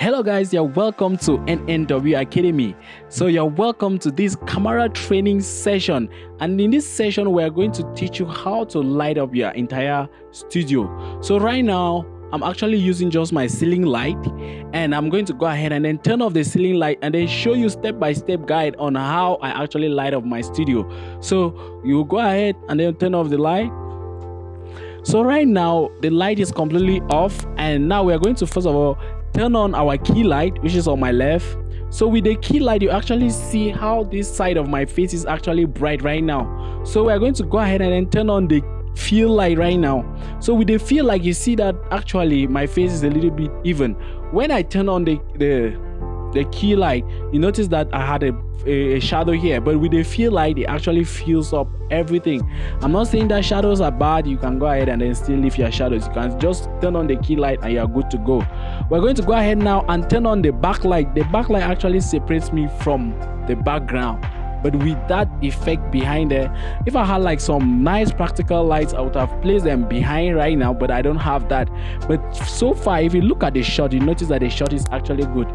Hello guys, you're welcome to NNW Academy. So you're welcome to this camera training session and in this session we're going to teach you how to light up your entire studio. So right now I'm actually using just my ceiling light and I'm going to go ahead and then turn off the ceiling light and then show you step-by-step -step guide on how I actually light up my studio. So you go ahead and then turn off the light so right now the light is completely off and now we are going to first of all turn on our key light which is on my left. So with the key light you actually see how this side of my face is actually bright right now. So we're going to go ahead and then turn on the fill light right now. So with the fill light you see that actually my face is a little bit even. When i turn on the the the key light you notice that i had a, a, a, shadow here but with the fill light it actually fills up everything. I'm not saying that shadows are bad you can go ahead and then still leave your shadows. You can just turn on the key light and you're good to go. We're going to go ahead now and turn on the backlight. The backlight actually separates me from the background but with that effect behind it if i had like some nice practical lights i would have placed them behind right now but i don't have that. But so far if you look at the shot you notice that the shot is actually good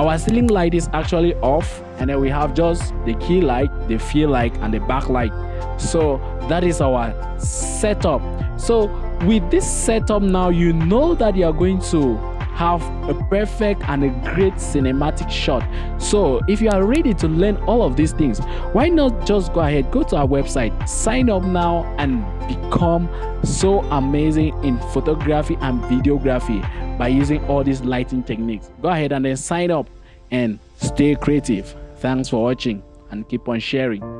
our ceiling light is actually off and then we have just the key light the fill light and the backlight so that is our setup. So with this setup now you know that you are going to have a perfect and a great cinematic shot. So if you are ready to learn all of these things why not just go ahead go to our website sign up now and become so amazing in photography and videography by using all these lighting techniques. Go ahead and then sign up and stay creative. Thanks for watching and keep on sharing